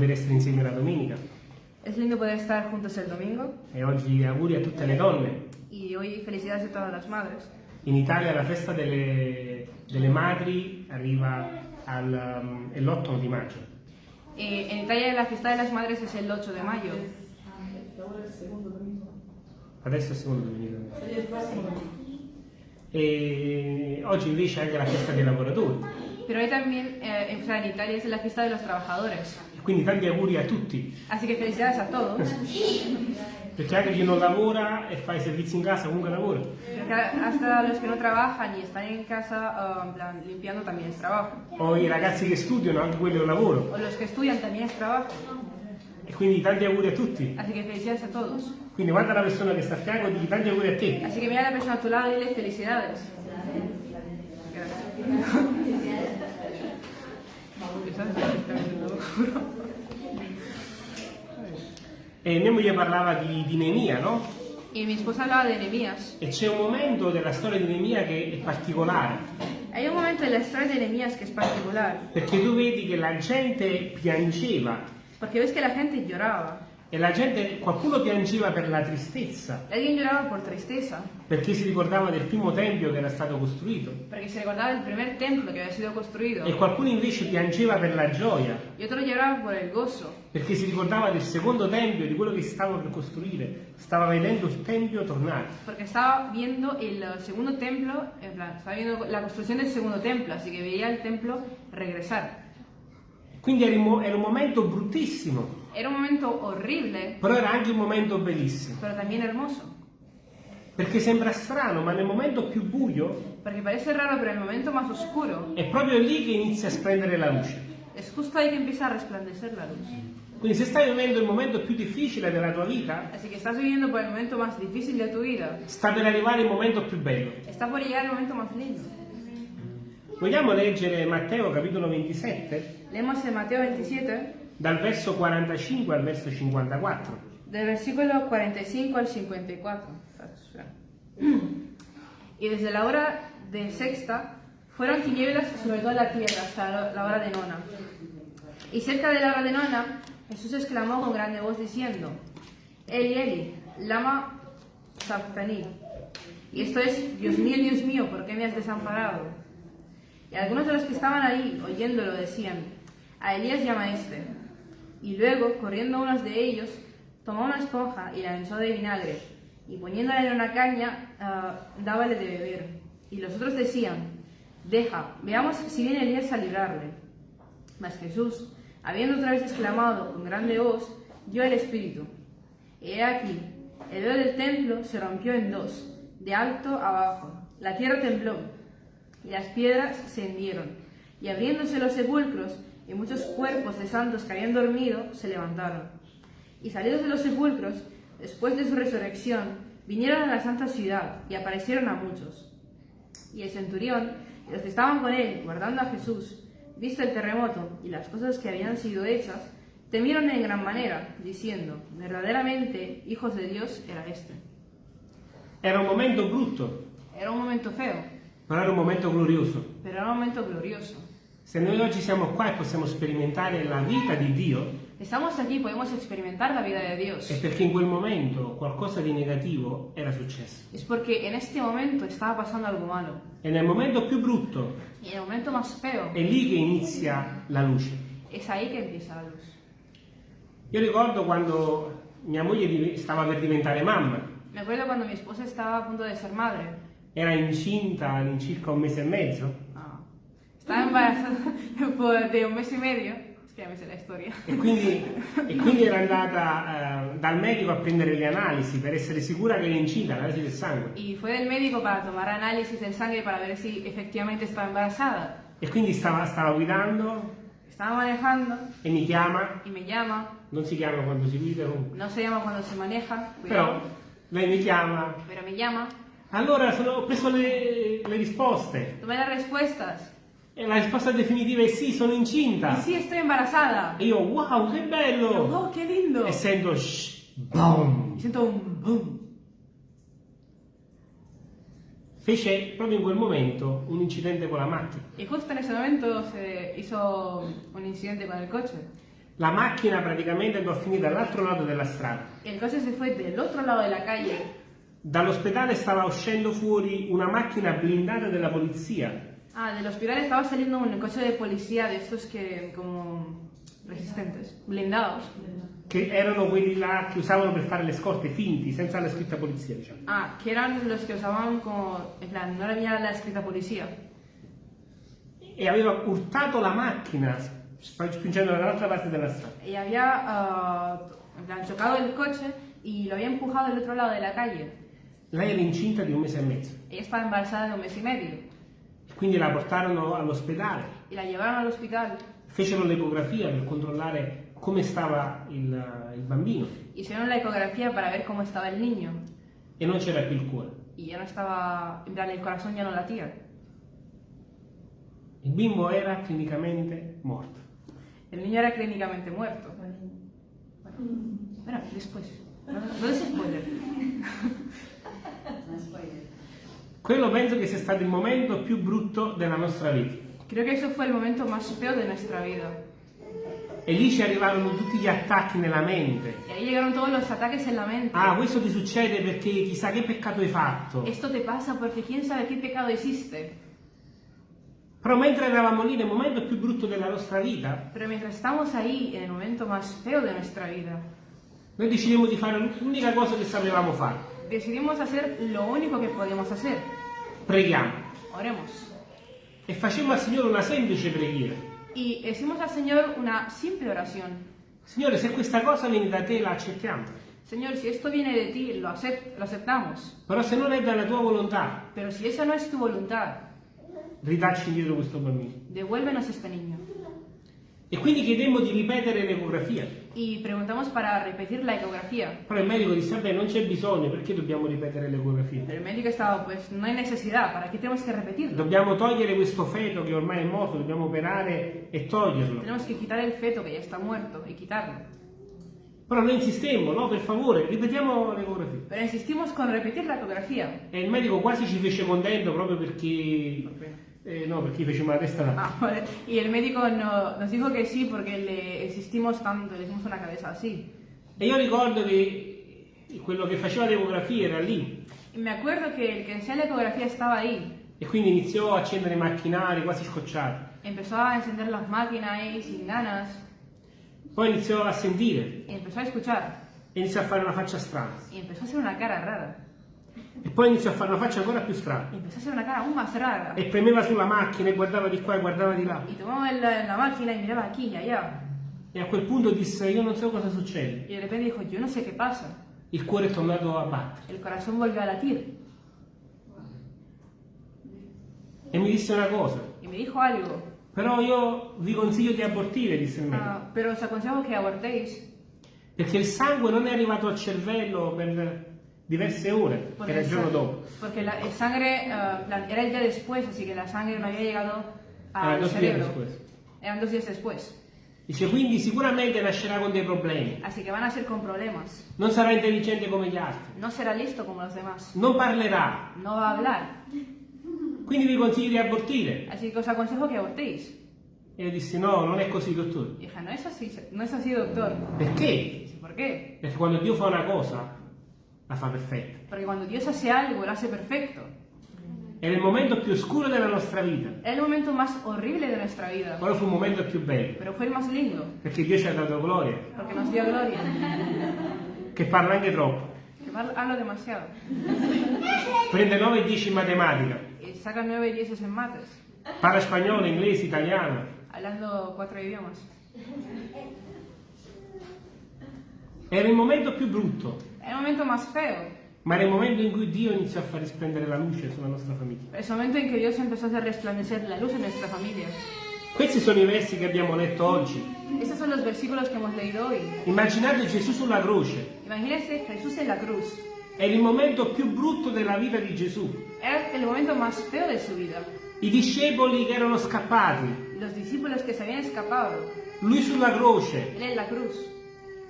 poter essere insieme la domenica Es lindo poder estar juntos el domingo e oggi auguri a tutte le donne. y hoy felicidades a todas las madres. In Italia la festa delle, delle madri arriva al, um, è l'8 di maggio. Eh, en Italia la fiesta de las madres es el 8 de mayo. Adesso è il secondo domenica. E oggi invece è anche la festa dei lavoratori. Pero hoy también eh, en, Italia es la fiesta de los trabajadores. Quindi tanti auguri a tutti. Así que felicidades a todos. Perché anche chi non lavora e fa i servizi in casa comunque lavora. Hasta los que no trabajan y están en casa ah, en plan, limpiando también es trabajo. O i ragazzi che studiano, anche quello è un lavoro. O los que estudian también es trabajo. E quindi tanti auguri a tutti. Así que felicidades a todos. Quindi guarda la persona che sta a fianco e digli tanti auguri a te. Así que mira la persona a tu lado y dile felicidades. E mia moglie parlava di, di Nemia, no? Y mi esposa hablaba de Nehemías. E c'è un momento della storia di Nemia che è particolare. Hay un momento en la historia de Nehemías que es particular, Perché tu vedi che la gente piangeva porque ves que la gente lloraba. E la gente, qualcuno piangeva per la tristezza, Alguien lloraba por tristeza, perché si ricordava del primo tempio che era stato costruito. porque se recordaba del primer templo que había sido construido. E qualcuno invece piangeva per la gioia, Y otro lloraba por el gozo, perché si ricordava del secondo tempio, di quello che si stava per costruire. Stava vedendo il tempio tornare. porque estaba viendo el eh, segundo templo, en plan, estaba viendo la construcción del segundo templo, así que veía el templo regresar. Quindi era, un mo- era un momento bruttissimo, Era un momento horrible, però era anche un momento bellissimo. pero también hermoso, Perché sembra strano, ma nel momento più buio porque parece raro, pero en el momento más oscuro è proprio lì che inizia a splendere la luce. es justo ahí que empieza a resplandecer la luz. Quindi se stai vivendo il momento più difficile della tua vita, Así que estás viviendo por el momento más difícil de tu vida, sta per arrivare il momento più bello. está por llegar el momento más lindo. Vogliamo leggere Matteo capitolo 27, Leemos en Mateo 27, dal verso 45 al verso 54. del versículo 45 al 54. Y desde la hora de sexta fueron tinieblas sobre toda la tierra hasta la hora de nona. Y cerca de la hora de nona, Jesús exclamó con grande voz diciendo, Eli, Eli, lama sabtani. Y esto es, Dios mío, Dios mío, ¿por qué me has desamparado? Y algunos de los que estaban ahí, oyéndolo, decían, a Elías llama este. Y luego, corriendo unos de ellos, tomó una esponja y la hinchó de vinagre, y poniéndola en una caña, ah, dábale de beber. Y los otros decían, deja, veamos si viene Elías a librarle. Mas Jesús, habiendo otra vez exclamado con grande voz, dio el Espíritu. He aquí, el velo del templo se rompió en dos, de alto a abajo. La tierra tembló, y las piedras se hendieron. Y abriéndose los sepulcros, y muchos cuerpos de santos que habían dormido se levantaron. Y salidos de los sepulcros, después de su resurrección, vinieron a la santa ciudad y aparecieron a muchos. Y el centurión y los que estaban con él, guardando a Jesús, visto el terremoto y las cosas que habían sido hechas, temieron en gran manera, diciendo, verdaderamente, hijos de Dios era este. Era un momento brutto, Era un momento feo, però era un momento glorioso. pero era un momento glorioso. Se noi oggi siamo qua e possiamo sperimentare la vita di Dio, Estamos aquí, podemos experimentar la vida de è Dios. perché in quel momento qualcosa di negativo era successo. Es porque en este momento estaba pasando algo malo. E nel momento più brutto Y en el momento más feo, è lì che inizia la luce. es ahí que empieza la luz. Io ricordo quando mia moglie stava per diventare mamma, Me acuerdo cuando mi esposa estaba a punto de ser madre. Era incinta all'incirca un mese e mezzo Ah. Estaba embarazada por- de un mes y medio. Es que ya me sé la historia. e quindi, e quindi era andata eh, dal medico a prendere le analisi per essere sicura che era incinta, l'analisi del sangue. Y fue del médico para tomar análisis del sangre para ver si efectivamente estaba embarazada. E quindi stava, stava guidando Estaba manejando e mi chiama, y me llama. non si chiama quando si guida comunque, No se llama cuando se maneja, però cuidado, lei mi chiama, pero me llama. Allora sono- ho preso le, le risposte Tomé las respuestas. e la risposta definitiva è sì, sono incinta. Y sí, estoy embarazada. E io, wow, che bello! ¡Oh, qué lindo! E sento, shh, boom! Y siento un boom. Fece proprio in quel momento un incidente con la macchina. Y justo en ese momento se hizo un incidente con el coche. La macchina praticamente andò a finire dall'altro lato della strada. El coche se fue del otro lado de la calle. Dall'ospedale stava uscendo fuori una macchina blindata della polizia Ah, del hospital estaba saliendo un coche de policía de estos que como resistentes, blindados. che erano quelli là che usavano per fare le scorte finti, senza la scritta polizia, diciamo. Ah, que eran los que usaban como, en plan, no había la escrita policía. E aveva urtato la macchina spingendola dall'altra parte della strada. Y había, ah, en plan, chocado el coche y lo había empujado del otro lado de la calle. Lei era incinta di un mese e mezzo. Ella estaba embarazada de un mes y medio. Quindi la portarono all'ospedale, Y la llevaron al hospital. fecero l'ecografia per controllare come stava il, il bambino Hicieron la ecografía para ver cómo estaba el niño. e non c'era più il cuore. Y ya no estaba, en plan, el corazón ya no latía. Il bimbo era clinicamente morto. El niño era clínicamente muerto. Bueno, espera, después. No, no des spoiler. Quello penso che sia stato il momento più brutto della nostra vita. Creo que eso fue el momento más feo de nuestra vida. E lì ci arrivarono tutti gli attacchi nella mente. Y ahí llegaron todos los ataques en la mente. Ah, questo ti succede perché chissà che peccato hai fatto. Esto te pasa porque quién sabe qué pecado hiciste. Però mentre eravamo lì nel momento più brutto della nostra vita, Pero mientras estamos ahí, en el momento más feo de nuestra vida, noi decidemmo di fare l'unica cosa che sapevamo fare. Decidimos hacer lo único que podíamos hacer. Preghiamo. Oremos. E facemmo al Signore una semplice preghiera. Y decimos al Señor una simple oración. Signore, se questa cosa viene da te, la accettiamo. Señor, si esto viene de ti, lo, acep- lo aceptamos. Però se non è dalla tua volontà, Pero si esa no es tu voluntad, ridacci indietro questo bambino. devuélvenos este niño. E quindi chiedemmo di ripetere l'ecografia. Y preguntamos para repetir la ecografía. Però il medico disse, vabbè, non c'è bisogno, perché dobbiamo ripetere l'ecografia? Pero el médico estaba, pues no hay necesidad, ¿para qué tenemos que repetirlo? Dobbiamo togliere questo feto che ormai è morto, dobbiamo operare e toglierlo. Tenemos que quitar el feto que ya está muerto y quitarlo. Però noi insistemmo, no, per favore, ripetiamo l'ecografia. Pero insistimos con repetir la ecografía. E il medico quasi ci fece contento proprio perché... eh, no, facevamo la testa là. Ah, vale. Y el médico no- nos dijo que sí porque le insistimos tanto, le hicimos una cabeza así. E io ricordo che quello che faceva l'ecografia era lì. Y me acuerdo que el que hacía la ecografía estaba ahí. E quindi iniziò a accendere i macchinari quasi scocciati. Empezó a encender las máquinas ahí sin ganas Poi iniziò a sentire y empezó a escuchar. e iniziò a fare una faccia strana. Y empezó a hacer una cara rara. E poi iniziò a fare una faccia ancora più strana. Empezó a hacer una cara aún más rara. E premeva sulla macchina e guardava di qua e guardava di là. Y tomaba el- la máquina y miraba aquí y allá. E a quel punto disse, io non so cosa succede. Y de repente dijo, yo no sé qué pasa. Il cuore è tornato a battere. El corazón volvió a latir. E mi disse una cosa. Y me dijo algo. Però io vi consiglio di abortire, disse il medico. "Ah, pero os aconsejo que abortéis. Perché il sangue non è arrivato al cervello per diverse ore, Porque, era il el giorno dopo. porque la el sangre ah, plan, era el día después, así que la sangre no había llegado Ah, al dos días cerebro. después. Eran dos días después. Dice, quindi sicuramente nascerà con dei problemi. Así que van a ser con problemas. Non sarà intelligente come gli altri. No será listo como los demás. Non parlerà. No va a hablar. Quindi vi consiglio di abortire. Así que os aconsejo que abortéis. E io dissi, no, non è così, dottore. Y dije, no es así, no es así, doctor. Perché? Y dice, ¿por qué? Perché quando Dio fa una cosa, la fa perfetta. Porque cuando Dios hace algo, lo hace perfecto. Era il momento più oscuro della nostra vita. Era el momento más horrible de nuestra vida. Però fu il momento più bello. Pero fue el más lindo. Perché Dio ci ha dato gloria. Porque nos dio gloria. Che parla anche troppo. Que mal- hablo demasiado. Prende 9 e 10 in matematica. Y saca nueve y dieces en mates. Parla spagnolo, inglese, italiano. Hablando cuatro idiomas. Era il momento più brutto. Era el momento más feo. Ma il momento in cui Dio iniziò a far risplendere la luce sulla nostra famiglia. Es el momento en que Dios empezó a hacer resplandecer la luz en nuestra familia. Questi sono i versi che abbiamo letto oggi. Estos son los versículos que hemos leído hoy. Immaginate Gesù sulla croce. Imagínense Jesús en la cruz. Era il momento più brutto della vita di Gesù. Era el momento más feo de su vida. I discepoli che erano scappati. Los discípulos que se habían escapado. Lui sulla croce. Él en la cruz.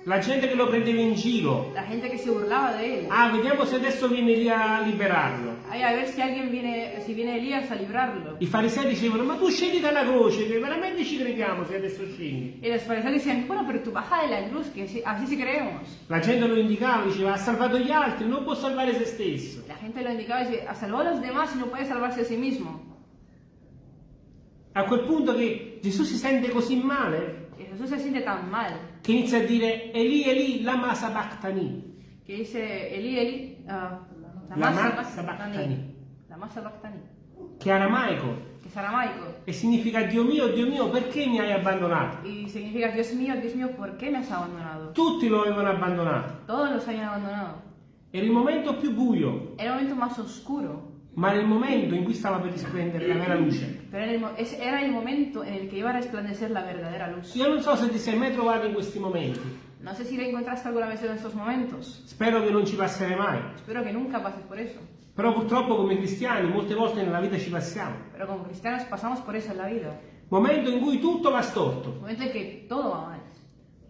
La gente che lo prendeva in giro. la gente que se burlaba de él. Ah, vediamo se adesso viene lì a liberarlo. Ay, a ver si alguien viene, si viene Elías a librarlo. I farisei dicevano, ma tu scendi dalla croce, che veramente ci crediamo se adesso scendi. Y los fariseos decían, bueno, pero tú baja de la cruz, sí- así sí creemos. La gente lo indicava, diceva, ha salvato gli altri, non può salvare se stesso. La gente lo indicaba y decía, "Ah, salvó a los demás y no puede salvarse a sí mismo. A quel punto che Gesù si sente così male Que Jesús se siente tan mal che inizia a dire Eli Eli lama sabachthani. que dice, Eli, Eli, ah, la La masa masa bactani. bactani. La masa bactani. che è aramaico Que es aramaico. e significa Dio mio, Dio mio, perché mi hai abbandonato? Y significa, Dios mío, Dios mío, ¿por qué me has abandonado? Tutti lo avevano abbandonato. Todos los habían abandonado. Era il momento più buio, Era el momento más oscuro, ma il momento in cui stava per risplendere la vera luce. pero era el, mo- ese era el momento en el que iba a resplandecer la verdadera luz. Io non so se ti sei mai trovato in questi momenti, No sé si te encontraste alguna vez en estos momentos. spero che non ci passerai mai, Espero que nunca pases por eso. però purtroppo come cristiani molte volte nella vita ci passiamo. Pero como cristianos pasamos por eso en la vida. Momento in cui tutto va storto, Momento en que todo va mal.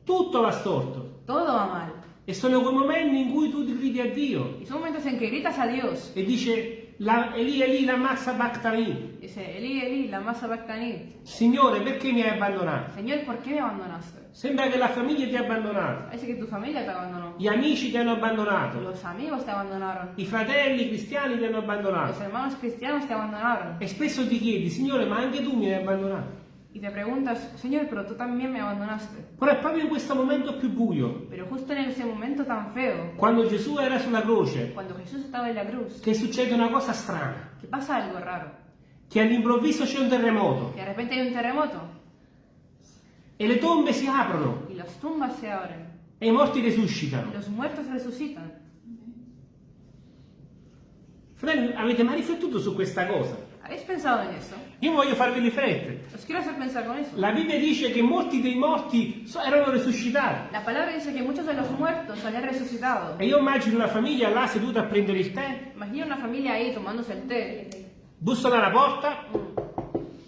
tutto va storto. Todo va mal. E sono quei momenti in cui tu ti gridi a Dio Y son momentos en que gritas a Dios. e dice la, Eli Eli la massa bactani. Dice, Eli, Eli, la masa bactani. Signore perché mi hai abbandonato? Señor, ¿por qué me abandonaste? Sembra che la famiglia ti ha abbandonato, Parece que tu familia te abandonó. gli amici ti hanno abbandonato, Los amigos te abandonaron. i fratelli cristiani ti hanno Los abbandonato. hermanos cristianos te abandonaron. E spesso ti chiedi, Signore, ma anche tu mi hai abbandonato. Y te preguntas, Señor, pero tú también me abandonaste. Però è proprio in questo momento più buio, Pero justo en ese momento tan feo, quando Gesù era sulla croce, cuando Jesús estaba en la cruz, che succede una cosa strana, que pasa algo raro. che all'improvviso c'è un terremoto Que de repente hay un terremoto e le tombe si aprono y las tumbas se abren e i morti y resuscitano. los muertos resucitan. Fratelli, avete mai riflettuto su questa cosa? ¿Habéis pensado en eso? Io voglio farvi riflettere. Os quiero hacer pensar con eso. La Bibbia dice che molti dei morti erano risuscitati. La palabra dice que muchos de los muertos habían resucitado. E io immagino una famiglia là seduta a prendere il tè, Imagina una familia ahí tomándose el té. bussano alla porta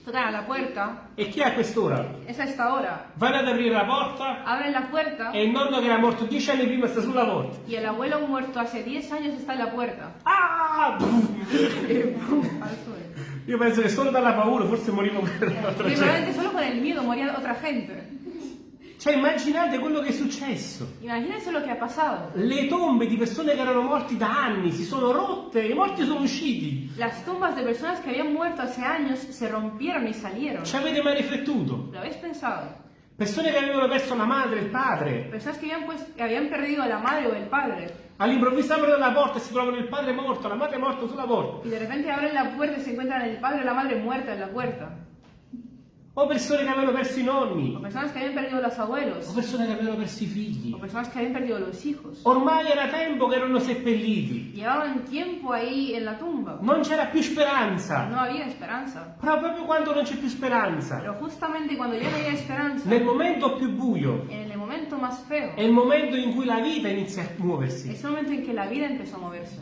Tocan a la puerta. e chi è a quest'ora? Es a esta hora. Vanno ad aprire la porta Abren la puerta e il nonno che era morto dieci anni prima sta sulla porta. y el abuelo muerto hace 10 años está en la puerta. Ah! Y ¡pum! al suelo. Io penso che solo dalla paura forse morivo per l'altra Y gente. solo con el miedo moría otra gente. Cioè immaginate quello che è successo. Imagínense lo que ha pasado. Le tombe di persone che erano morti da anni si sono rotte e i morti sono usciti. Las tumbas de personas que habían muerto hace años se rompieron y salieron. Ci avete mai riflettuto? ¿Lo habéis pensado? Persone che avevano perso la madre, il padre, Personas que habían, pues, que habían perdido a la madre o el padre all'improvviso aprono la porta e si trovano il padre morto, la madre morta sulla porta. y de repente abren la puerta y se encuentran el padre o la madre muerta en la puerta. O persone che avevano perso i O nonni, personas que habían perdido los abuelos. o persone che avevano perso i figli. O personas que habían perdido los hijos. Ormai era tempo che erano seppelliti. Llevaban tiempo ahí en la tumba. Non c'era più speranza. No había esperanza. Però proprio quando non c'è più speranza, Pero justamente cuando ya no había esperanza, nel momento più buio, en el momento más feo, è il momento in cui la vita inizia a muoversi. es el momento en que la vida empezó a moverse.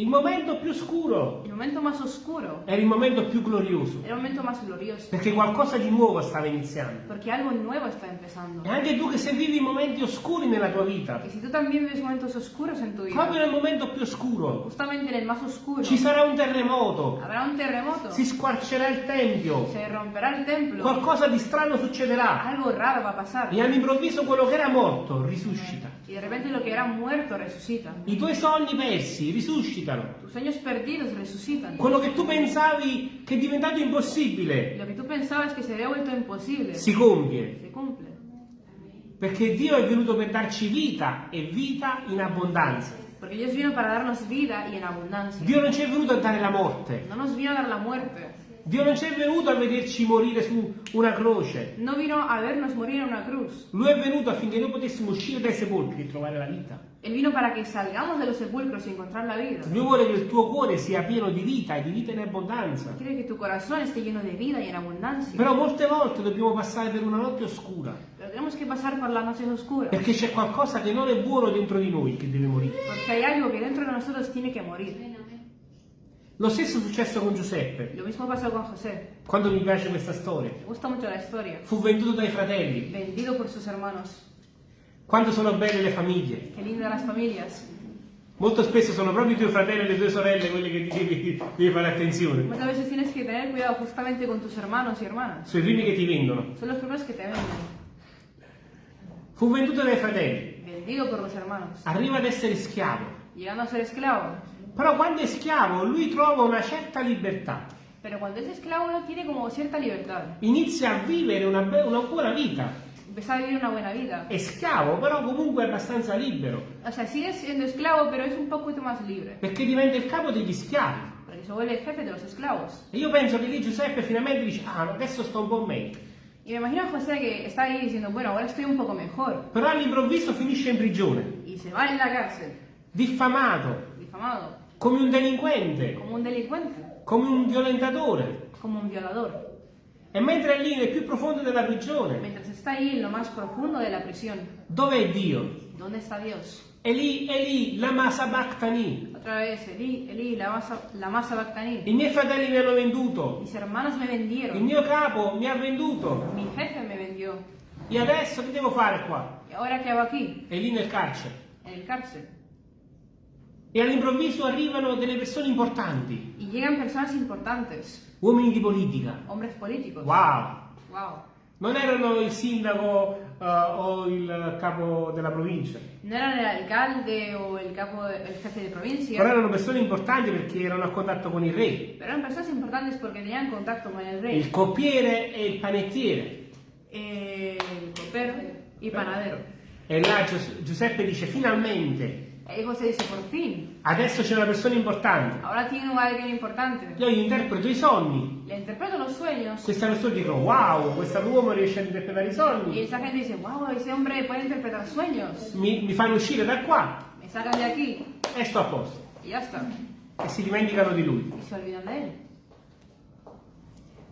Il momento più scuro. El momento más oscuro. Era il momento più glorioso, era el momento más glorioso. perché qualcosa di nuovo stava iniziando. Porque algo nuevo está empezando. E anche tu che se vivi momenti oscuri nella tua vita, Y si tú también vives momentos oscuros en tu vida, proprio nel momento più oscuro, justamente en el más oscuro, ci sarà un terremoto, habrá un terremoto, si squarcerà il tempio, se romperá el templo, qualcosa di strano succederà. Algo raro va a pasar. e all'improvviso quello che era morto risuscita. Y de repente lo que era muerto resucita. I tuoi sogni persi risuscitano. Tus sueños perdidos resucitan. Quello che tu pensavi che è diventato impossibile lo que tú pensabas se había vuelto imposible, si compie. se cumple. Perché Dio è venuto per darci vita e vita in abbondanza. Porque Dios vino para darnos vida y en abundancia. Dio non ci è venuto a dare la morte. No nos vino a dar la muerte. Dio non ci è venuto a vederci morire su una croce. No vino a vernos morir en una cruz. Lui è venuto affinché noi potessimo uscire dai sepolcri e trovare la vita. Él vino para que salgamos de los sepulcros y encontrar la vida. Lui vuole che il tuo cuore sia pieno di vita e di vita in abbondanza. Quiere que tu corazón esté lleno de vida y en abundancia. Però molte volte dobbiamo passare per una notte oscura. Pero tenemos que pasar por las noches oscuras. Perché c'è qualcosa che non è buono dentro di noi che deve morire. Porque hay algo que dentro de nosotros tiene que morir. Lo stesso è successo con Giuseppe. Lo mismo pasó con José. Quando mi piace questa storia. Me gusta mucho la historia. Fu venduto dai fratelli. Vendido por sus hermanos. Quanto sono belle le famiglie. Qué lindas las familias. Molto spesso sono proprio i tuoi fratelli e le tue sorelle quelli che ti devi, devi fare attenzione. Muchas veces tienes que tener cuidado justamente con tus hermanos y hermanas. Sono i primi che ti vendono. Son los primeros que te venden. Fu venduto dai fratelli. Vendido por los hermanos. Arriva ad essere schiavo. Llegando a ser esclavo. Però quando è schiavo lui trova una certa libertà. Pero cuando es esclavo uno tiene como cierta libertad. Inizia a vivere una, una buona vita. Empieza a vivir una buena vida. È schiavo, però comunque è abbastanza libero. O sea, sigue siendo esclavo, pero es un poquito más libre. Perché diventa il capo degli schiavi. Porque se vuelve el jefe de los esclavos. E io penso che lì Giuseppe finalmente dice, ah, adesso sto un po' meglio. Y me imagino a José que está ahí diciendo, bueno, ahora estoy un poco mejor. Però all'improvviso finisce in prigione, Y se va en la cárcel, diffamato, difamado, come un delinquente, como un delincuente, come un violentatore. como un violador. E mentre è lì nel più profondo della prigione, Mientras está ahí en lo más profundo de la prisión, dov'è Dio? ¿dónde está Dios? È lì, è lì, la masa Bactani. Otra vez, Elí, la masa, la masa Bactaní. I miei fratelli mi hanno venduto, Mis hermanos me il vendieron, mio capo mi ha venduto. mi jefe me vendió. E adesso che devo fare qua? ¿Y ahora qué hago aquí? È lì nel carcere. En el cárcel. E all'improvviso arrivano delle persone importanti, Y llegan personas importantes, uomini di politica. hombres políticos. Wow! Wow. Non erano il sindaco eh, o il capo della provincia, No eran el alcalde o el capo, jefe de però provincia, erano persone importanti perché erano a contatto con il re, pero eran personas importantes porque tenían contacto con il rey, coppiere e il panettiere. eh, el copero y panadero. E là Gius- Giuseppe dice finalmente, Y José dice, por fin, adesso c'è una persona importante. ahora tiene un alguien importante. Io interpreto i sogni. Le interpreto los sueños Queste persone dicono wow, quest'uomo riesce a interpretare i sogni, esa gente dice, wow, ese hombre puede interpretar sueños. mi, mi fanno uscire da qua Me sacan de aquí e sto a posto. y ya está. E si dimenticano di lui. Y se olvidan de él.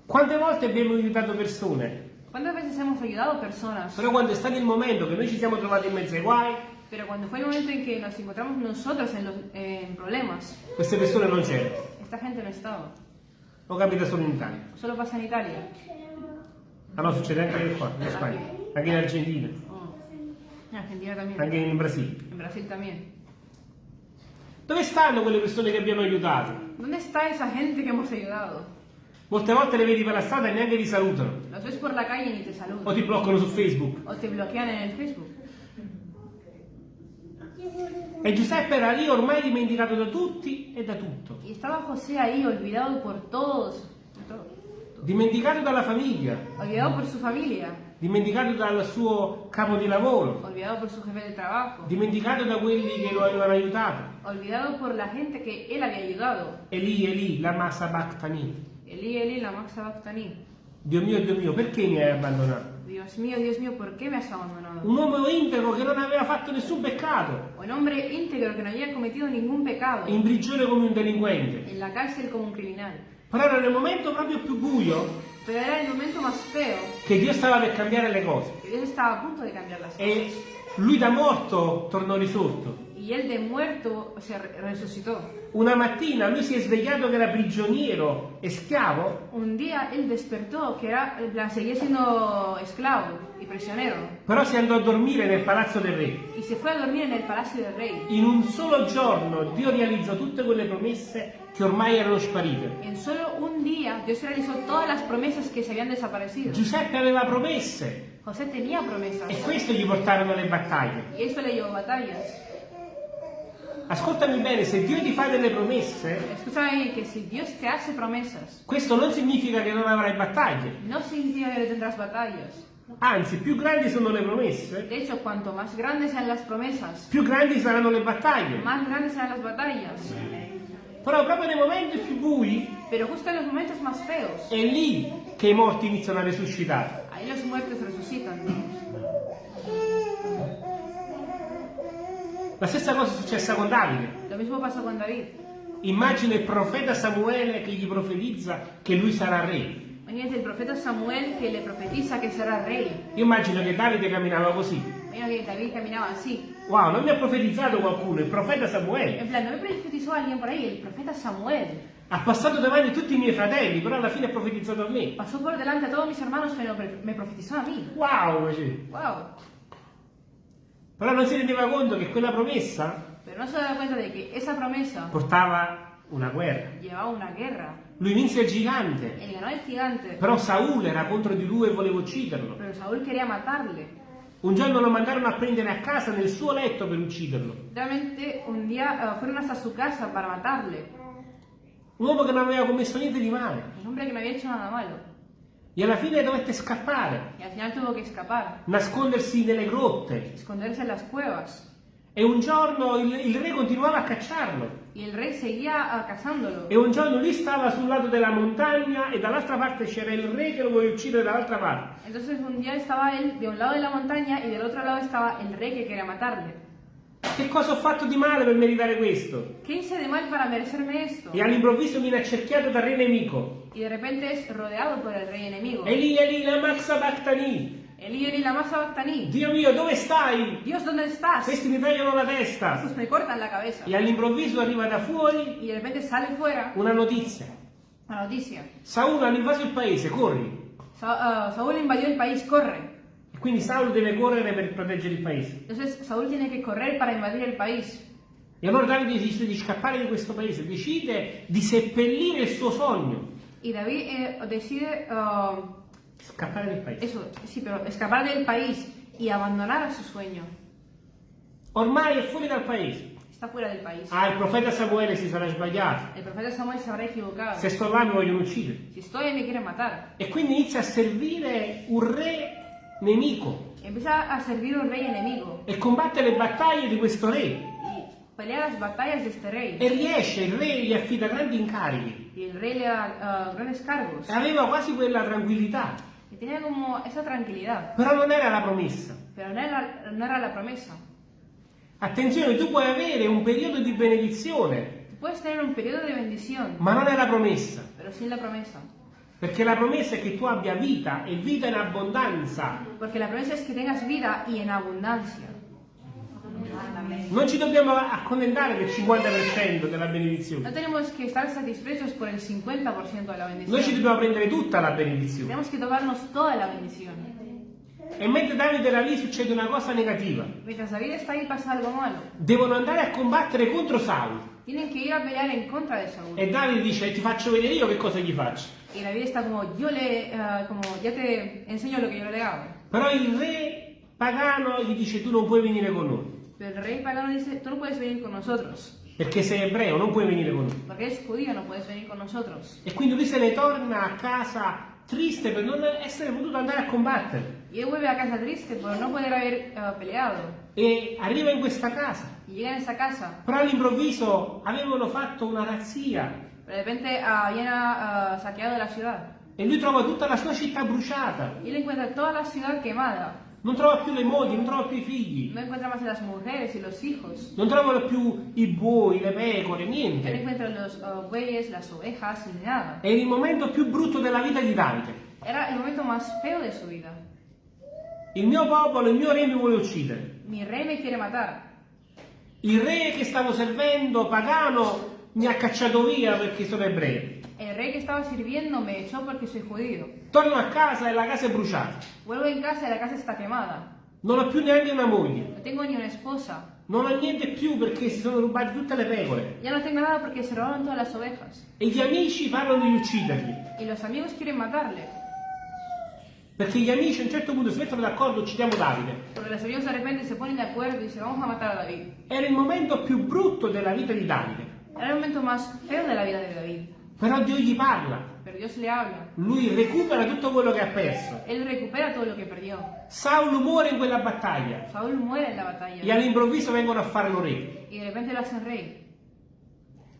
Quante volte abbiamo aiutato persone, ¿Cuántas veces hemos ayudado a personas? però quando è stato il momento che noi ci siamo trovati in mezzo ai guai, Pero cuando fue el momento en que nos encontramos nosotros en, los, eh, en problemas, queste persone non c'erano. esta gente no estaba. Lo capita solo in Italia. Solo pasa en Italia. Ah no, succede anche qua, in Spagna, anche in Argentina, Oh. En Argentina también. anche in Brasile. En Brasil también. Dove stanno quelle persone che abbiamo aiutato? ¿Dónde está esa gente que hemos ayudado? Molte volte le vedi per la strada e neanche ti salutano. Los ves por la calle y ni te O ti bloccano su Facebook. O te bloquean en el Facebook. E Giuseppe era lì ormai dimenticato da tutti e da tutto. Y estaba José ahí, olvidado por todos. Dimenticato dalla famiglia, Olvidado por su familia. dimenticato dal suo capo di lavoro, Olvidado por su jefe de trabajo. dimenticato da quelli che lo avevano aiutato. Olvidado por la gente que él había ayudado. E lì, e lì, la massa Bactani. Elí, Elí, la Maxa Bactaní. Dio mio, Dio mio, perché mi hai abbandonato? Dios mío, Dios mío, ¿por qué me has abandonado? Un uomo integro che non aveva fatto nessun peccato, Un hombre íntegro que no había cometido ningún pecado. in prigione come un delinquente. En la cárcel como un criminal. Però era nel momento proprio più buio Pero era el momento más feo. che Dio stava per cambiare le cose. que Dios estaba a punto de cambiar las cosas. E lui da morto tornò risorto. Y él de muerto se re- resucitó. Una mattina lui si è svegliato che era prigioniero e schiavo, Un día él despertó que era, en plan, seguía siendo esclavo y prisionero. però si andò a dormire nel palazzo del re. Y se fue a dormir en el palacio del rey. In un solo giorno Dio realizzò tutte quelle promesse che ormai erano sparite. En solo un día Dios realizó todas las promesas que se habían desaparecido. Giuseppe aveva promesse José tenía promesas. e questo gli portarono alle battaglie. Y eso le llevó batallas. Ascoltami bene, se Dio ti fa delle promesse, Escúchame bien, que si Dios te hace promesas, questo non significa che non avrai battaglie. no significa no tendrás batallas. Anzi, più grandi sono le promesse, De hecho, cuanto más grandes sean las promesas, più grandi saranno le battaglie. más grandes serán las batallas. Però proprio nei momenti più bui Pero justo en los momentos más feos, è lì che i morti iniziano a risuscitare. ahí los muertos resucitan. La stessa cosa è successa con Davide. Lo mismo pasó con David. Immagina il profeta Samuele che gli profetizza che lui sarà re. Imagínate el profeta Samuel que le profetiza que será rey. Io immagino che Davide camminava così. Mira que David caminaba así. Wow, non mi ha profetizzato qualcuno, il profeta Samuele. En plan, no me profetizó alguien por ahí, el profeta Samuel. Ha passato davanti a tutti i miei fratelli, però alla fine ha profetizzato a me. Pasó por delante a todos mis hermanos, pero me profetizó a mí. Wow, dice. ¡Wow! Però non si rendeva conto che quella promessa Pero no se daba cuenta de que esa promesa portava una guerra. llevaba una guerra. Lui vinse il gigante, el gigante, però Saul era contro di lui e voleva ucciderlo. pero Saúl quería matarle. Un giorno lo mandarono a prendere a casa nel suo letto per ucciderlo. Realmente un día eh, fueron hasta su casa para matarle. Un uomo che non aveva commesso niente di male. Un hombre que no había hecho nada malo. E alla fine dovette scappare, Y al final tuvo que escapar, nascondersi nelle grotte. esconderse en las cuevas. E un giorno il, il re continuava a cacciarlo. Y el rey seguía eh, cazándolo. E un giorno lui stava sul lato della montagna e dall'altra parte c'era il re che lo voleva uccidere dall'altra parte. Entonces un día estaba él de un lado de la montaña y del otro lado estaba el rey que quería matarle. Che cosa ho fatto di male per meritare questo? ¿Qué hice de mal para merecerme esto? E all'improvviso viene accerchiato dal re nemico. Y de repente es rodeado por el rey enemigo. Eli, Eli, lama sabachthani. Eli Eli lama sabachthani. Dio mio, dove stai? Dios, ¿dónde estás? Questi mi tagliano la testa. Estos me cortan la cabeza. E all'improvviso arriva da fuori Y de repente sale fuera una notizia. la noticia. Saul hanno invaso il paese, corri. Sa- ah, Saúl invadió el país, corre. E quindi Saul deve correre per proteggere il paese. Entonces Saúl tiene que correr para invadir el país. E allora Davide decide di scappare di questo paese, decide di seppellire il suo sogno. Y David eh, decide, ah, Scappare del paese. eso, sí, pero escapar del país y abandonar a su sueño. Ormai è fuori dal paese. Está fuera del país. Ah, il profeta Samuele si sarà sbagliato. El profeta Samuel se habrá equivocado. Se sto là mi vogliono uccidere. Si estoy, me quieren matar. E quindi inizia a servire un re nemico Empieza a servir un rey enemigo e combatte le battaglie di questo re. y pelea las batallas de este rey. E riesce, il re gli affida grandi incarichi. Y el rey le da ah, grandes cargos. E aveva quasi quella tranquillità. Y tenía como esa tranquilidad. Però non era la promessa. Pero no era, no era la promesa. Attenzione, tu puoi avere un periodo di benedizione, Tú puedes tener un periodo de bendición, ma non è la promessa. pero sin la promesa. Perché la promessa è che tu abbia vita e vita in abbondanza. Porque la promesa es que tengas vida y en abundancia. Non ci dobbiamo accontentare del 50% della No benedizione. tenemos que estar satisfechos por el 50% de la Noi ci dobbiamo prendere tutta la benedizione. Tenemos que tomarnos toda la bendición. E mentre Davide era lì succede una cosa negativa. Devono andare a combattere contro Saul. E Davide dice, ti faccio vedere io che cosa gli faccio. Y David está como, yo le, ah, como, ya te enseño lo que yo le hago. Però il re pagano gli dice, tu non puoi venire con noi. Pero el rey pagano dice, tú no puedes venir con nosotros. Perché sei ebreo, non puoi venire con noi. Porque eres judío, no puedes venir con nosotros. E quindi lui se ne torna a casa triste per non essere potuto andare a combattere. Y él vuelve a casa triste por no poder haber ah, peleado. E arriva in questa casa. Y llega en esa casa. Però all'improvviso avevano fatto una razzia de repente ah, habían ah, saqueado la ciudad. e lui trova tutta la sua città bruciata. Y él encuentra toda la ciudad quemada. Non trova più le mogli, non trova più i figli. No encuentra más las mujeres y los hijos. Non trovano più i buoi, le pecore, niente. encuentra los ah, bueyes, las ovejas, ni nada. È il momento più brutto della vita di Davide. Era el momento más feo de su vida. Il mio popolo, il mio re mi vuole uccidere. Mi rey me quiere matar. Il re che stavo servendo, pagano, mi ha cacciato via perché sono ebreo. El rey que estaba sirviendo me echó porque soy judío. Torno a casa e la casa è bruciata. Vuelvo en casa y la casa está quemada. Non ho più neanche una moglie. No tengo ni una esposa. Non ho niente più perché si sono rubate tutte le pecore. Ya no tengo nada porque se robaron todas las ovejas. E gli amici parlano di ucciderli. Y los amigos quieren matarle. Perché gli amici a un certo punto si mettono d'accordo, uccidiamo Davide. Porque los amigos de repente se ponen de acuerdo y dicen, vamos a matar a David. Era il momento più brutto della vita di Davide. Era el momento más feo de la vida de David. Però Dio gli parla. Pero Dios le habla. Lui recupera tutto quello che ha perso. Él recupera todo lo que perdió. Saul muore in quella battaglia. Saúl muere en la E all'improvviso vengono a fare lo re. Y de repente lo hacen rey.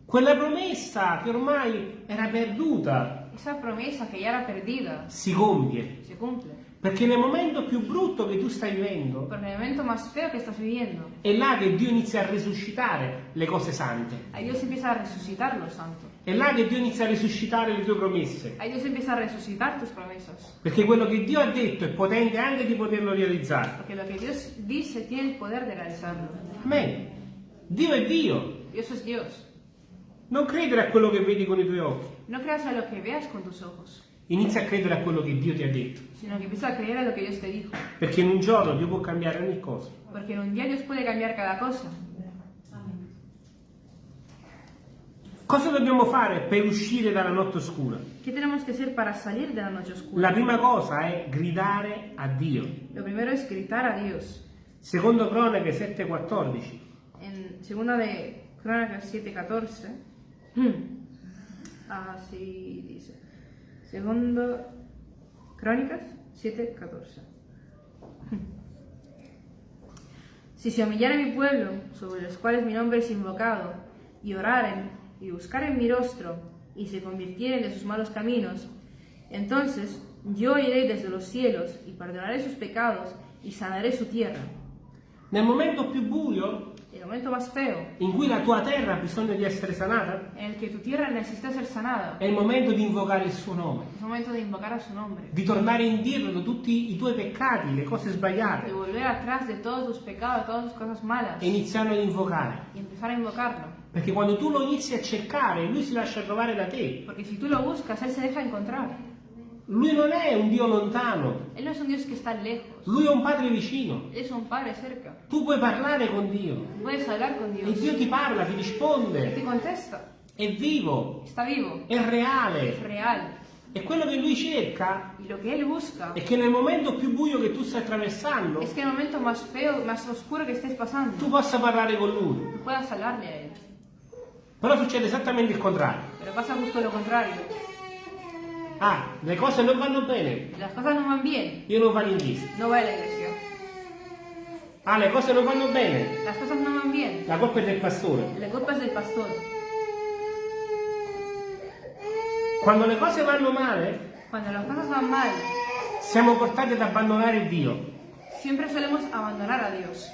Quella promessa che ormai era perduta Esa promesa ya era perdida si compie. Perché nel momento più brutto che tu stai vivendo viviendo, è là che Dio inizia a resuscitare le cose sante. ahí Dios empieza a resucitar lo santo. È là che Dio inizia a resuscitare le tue promesse. Ahí Dios empieza a resucitar tus promesas. Perché quello che Dio ha detto è potente anche di poterlo realizzare. Porque lo que Dios dice tiene el poder de realizarlo. Amen. Dio è Dio. Dios es Dios. Non credere a quello che vedi con i tuoi occhi. No creas a lo que veas con tus ojos. Inizia a credere a quello che Dio ti ha detto. sino que empieza a creer a lo que Dios te dijo. Perché in un giorno Dio può cambiare ogni cosa. Porque en un día Dios puede cambiar cada cosa. Cosa dobbiamo fare per uscire dalla notte oscura? ¿Qué tenemos que hacer para salir de la noche oscura? La prima cosa è gridare a Dio. Lo primero es gritar a Dios. Secondo Cronache 7:14. En segunda de Crónicas 7:14, así dice. Segundo Crónicas 7:14. Si se humillare mi pueblo, sobre los cuales mi nombre es invocado, y oraren y buscaren mi rostro, y se convirtieren de sus malos caminos, entonces yo iré desde los cielos y perdonaré sus pecados y sanaré su tierra. Nel momento più buio, El momento más feo in cui la tua terra ha bisogno di essere sanata, en el que tu tierra necesita ser sanada, è il momento di invocare il suo nome, es momento de invocar a su nombre, di tornare indietro da tutti i tuoi peccati, le cose de sbagliate volver atrás de todos tus pecados, todas tus cosas malas e iniziarlo ad invocare. y empezar a invocarlo. Perché quando tu lo inizi a cercare, lui si lascia trovare da te. Porque si tú lo buscas, Él se deja encontrar. Lui non è un Dio lontano, Él no es un Dios que está lejos, lui è un Padre vicino. Es un Padre cerca. Tu puoi parlare con Dio Puedes hablar con e Dios. Dio ti parla, ti Él te risponde, contesta. è vivo, Está vivo, è reale. real. E quello che lui cerca Él busca è che nel momento più buio che tu stai attraversando, es que más feo, más pasando, tu possa parlare con lui. Però succede esattamente il contrario. Pero pasa justo lo contrario. Ah, le cose non vanno bene, Las cosas no van bien, io non vado in chiesa. no va a la iglesia. Ah, le cose non vanno bene, Las cosas no van bien, la colpa è del pastore. la culpa es del pastor. Quando le cose vanno male, Cuando las cosas van mal, siamo portati ad abbandonare Dio. siempre solemos abandonar a Dios.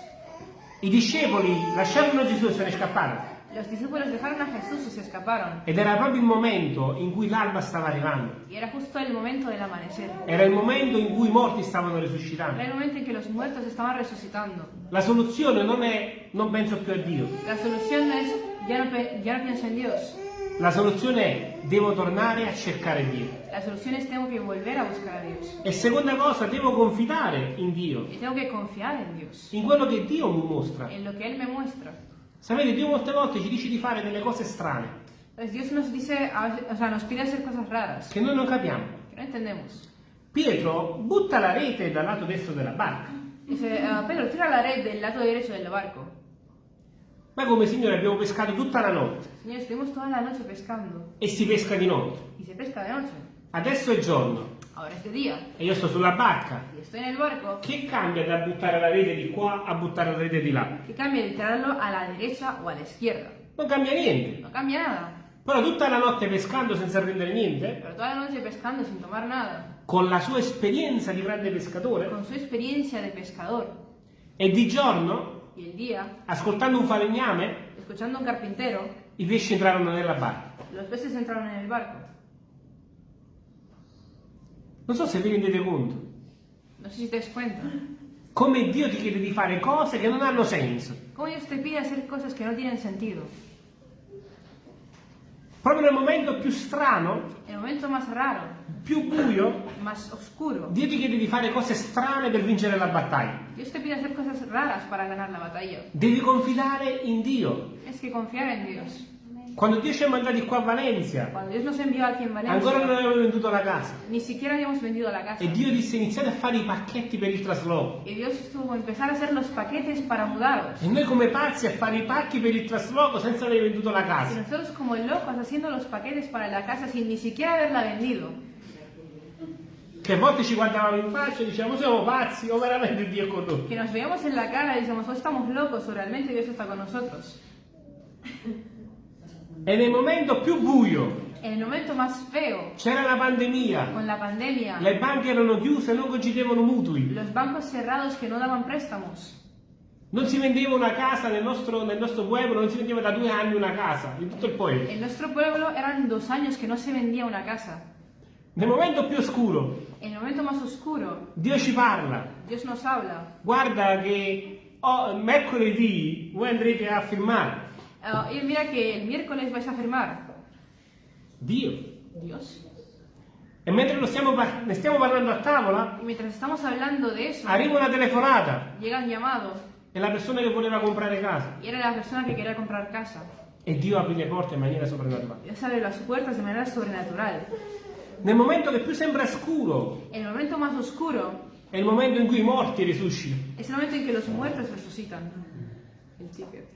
I discepoli lasciarono Gesù e se ne scapparono. Los discípulos dejaron a Jesús y se escaparon. Ed era proprio il momento in cui l'alba stava arrivando. Y era justo el momento del amanecer. Era il momento in cui i morti stavano Era risuscitando. el momento en que los muertos estaban resucitando. La soluzione non è non penso più a Dio. La solución no es ya no, ya no pienso en Dios. La soluzione è devo tornare a cercare Dio. La solución es tengo que volver a buscar a Dios. E seconda cosa, devo confidare in Dio, Y tengo que confiar en Dios. in quello che Dio mi mostra. En lo que Él me muestra. Sapete, Dio molte volte ci dice di fare delle cose strane, Pues Dios nos dice, a veces- o sea, nos pide hacer cosas raras che noi non capiamo. que no entendemos. Pietro butta la rete dal lato destro della barca. Dice, "Ah, Pedro, tira la red del lado derecho del barco. Ma come Signore abbiamo pescato tutta la notte Señor, estuvimos toda la noche pescando e si pesca di notte. y se pesca de noche. Adesso è giorno Ahora es de día e io sto sulla barca. y estoy en el barco. Che cambia da buttare la rete di qua a buttare la rete di là? ¿Qué cambia de tirarlo a la derecha o a la izquierda? Non cambia niente. No cambia nada. Però tutta la notte pescando senza prendere niente, Pero toda la noche pescando sin tomar nada, con la sua esperienza di grande pescatore, con su experiencia de pescador e di giorno, y el día, ascoltando un falegname, escuchando a un carpintero, i pesci entrarono nella barca. los peces entraron en el barco. Non so se vi rendete conto. No sé si te cuenta. Come Dio ti chiede di fare cose che non hanno senso. ¿Cómo Dios te pide hacer cosas que no tienen sentido? Proprio nel momento più strano, En el momento más raro, più buio, oscuro, Dio ti chiede di fare cose strane per vincere la battaglia. Dios te pide hacer cosas raras para ganar la batalla. Devi confidare in Dio. Es que confiar en Dios. Quando Dio ci ha mandati qua a Valencia, en ancora non Valencia, avevamo venduto la casa. la casa. E Dio disse iniziate a fare i pacchetti per il trasloco. Y Dios estuvo a empezar a hacer los paquetes para mudaros. E noi come pazzi a fare i pacchi per il trasloco senza aver venduto la casa. nosotros como locos haciendo los paquetes para la casa sin ni siquiera haberla vendido. Che a volte ci guardavamo in faccia e dicevamo siamo pazzi o veramente Dio è con noi. Que nos veíamos en la cara y decíamos, o estamos locos o realmente Dios está con nosotros. E nel momento più buio En el momento más feo, c'era la pandemia, con la pandemia, le banche erano chiuse e non concedevano mutui. los bancos cerrados que no daban préstamos. Non si vendeva una casa nel nostro, nel nostro pueblo, non si vendeva da due anni una casa in tutto il pueblo. En nuestro pueblo eran dos años que no se vendía una casa. Nel momento più oscuro En el momento más oscuro, Dio ci parla. Dios nos habla. Guarda che oh, mercoledì voi andrete a firmare. Ah, y mira que el miércoles vais a firmar. Dio. Dios. E mentre lo stiamo ne stiamo parlando a tavola, Y mientras estamos hablando de eso, arriva una telefonata. llega un llamado È la persona che voleva comprare casa. y era la persona que quería comprar casa. E Dio aprì le porte in maniera soprannaturale. Dios abre las puertas de manera sobrenatural. Nel momento che più sembra scuro, El momento más oscuro è il momento in cui i morti risuscitano. es el momento en que los muertos resucitan. El ticket.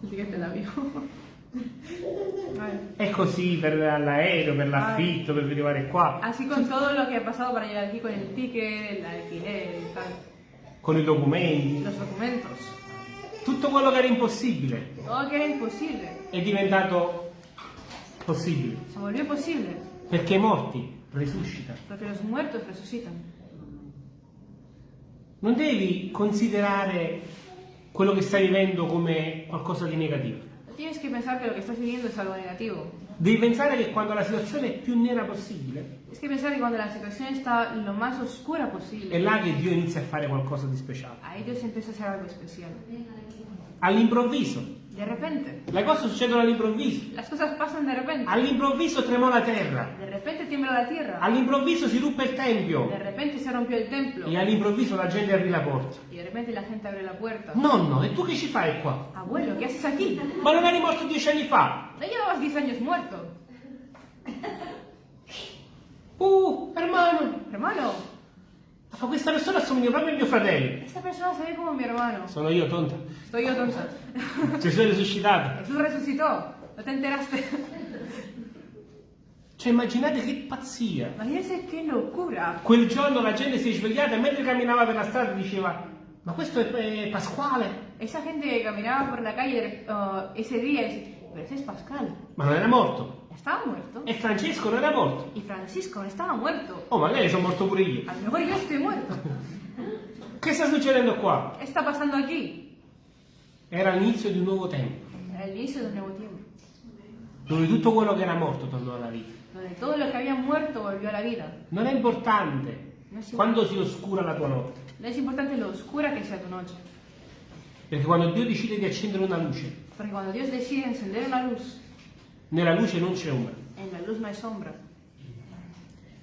Del avión. Vale. È così per l'aereo, per l'affitto, per arrivare qua, Así con todo lo que ha pasado para llegar aquí con el ticket, el alquiler y tal. con i documenti. Los documentos. Tutto quello che era impossibile Todo que era imposible è diventato possibile. se volvió posible Perché i morti risuscitano. porque los muertos resucitan. Non devi considerare quello che stai vivendo come qualcosa di negativo. No tienes que pensar que lo que estás viviendo es algo negativo. Devi pensare che quando la situazione è più nera possibile, Es que pensar que cuando la situación está lo más oscura è posible, là che Dio inizia a fare qualcosa di speciale. All'improvviso. De repente. Le cose succedono all'improvviso. Las cosas pasan de repente. All'improvviso tremò la terra. De repente tiembla la tierra. All'improvviso si ruppe il tempio. De repente se rompió el templo. E all'improvviso la gente aprì la porta. Y de repente la gente abre la puerta. Nonno, e tu che ci fai qua? Abuelo, ¿qué haces aquí? Ma non eri morto dieci anni fa? No llevabas 10 años muerto. Uh, hermano, Hermano, ma questa persona assomiglia proprio a mio fratello. esta persona se ve como mi hermano. Sono io, tonta. Estoy yo tonta. Gesù è risuscitato. Jesús resucitó. ¿No te enteraste? Cioè, immaginate che pazzia. Imagínense qué locura. Quel giorno la gente si è svegliata e mentre camminava per la strada diceva, ma questo è, Pasquale? Esa gente que caminaba por la calle uh, ese día decía, pero ese es Pascal. Ma non era morto. Estaba muerto. E Francesco non era morto. Y Francisco no estaba muerto. Oh, magari sono morto pure io. A lo mejor yo estoy muerto. Che sta succedendo qua? ¿Qué está pasando aquí? Era l'inizio di un nuovo tempo, Era el inicio de un nuevo tiempo. dove tutto quello che era morto tornò alla vita. Donde todo lo que había muerto volvió a la vida. Non è importante No quando si oscura la tua notte, no es importante lo oscura que sea tu noche. perché quando Dio decide di accendere una luce, Porque cuando Dios decide encender una luz, nella luce non c'è ombra. en la luz no hay sombra.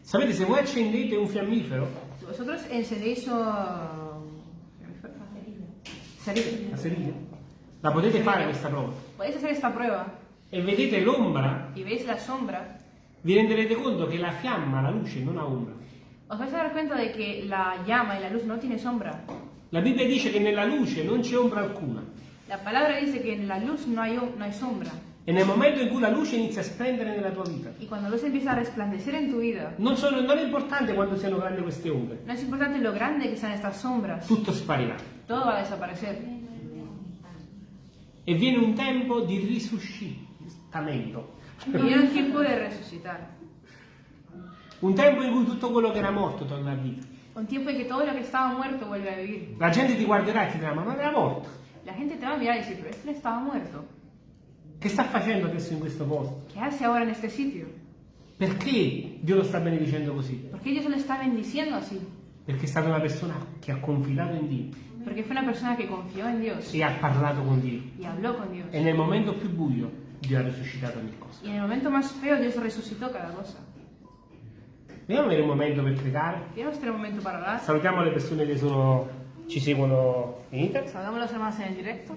Sapete, se voi accendete un fiammifero, vosotros encendéis uh, cerilla, la cerilla, la potete fare questa prova, podéis hacer esta prueba e vedete l'ombra, y veis la sombra, vi renderete conto che la fiamma, la luce, non ha ombra. os vais a dar cuenta de que la llama y la luz no tiene sombra. La Bibbia dice che nella luce non c'è ombra alcuna. La palabra dice que en la luz no hay, no hay sombra. E nel momento in cui la luce inizia a splendere nella tua vita, Y cuando la luz empieza a resplandecer en tu vida, non, sono- non è importante quanto siano grandi queste ombre, no es importante lo grande que sean estas sombras, tutto sparirà. todo va a desaparecer. E viene un tempo di risuscitamento. Viene un tiempo de resucitar. Un tempo in cui tutto quello che era morto torna a vita. Un tiempo en que todo lo que estaba muerto vuelve a vivir. La gente ti guarderà e ti dirà, ma non era morto. La gente te va a mirar y decir, pero este estaba muerto. Che sta facendo adesso in questo posto? ¿Qué hace ahora en este sitio? Perché Dio lo sta benedicendo così? ¿Por qué Dios lo está bendiciendo así? Perché è stata una persona che ha confidato in Dio Porque fue una persona que confió en Dios e ha parlato con Dio. con Dios. E nel momento più buio Dio ha risuscitato ogni cosa. Y en el momento más feo Dios resucitó cada cosa. Vogliamo avere un momento per pregare? Momento para orar. Salutiamo le persone che sono- ci seguono in internet. Los hermanos en el directo.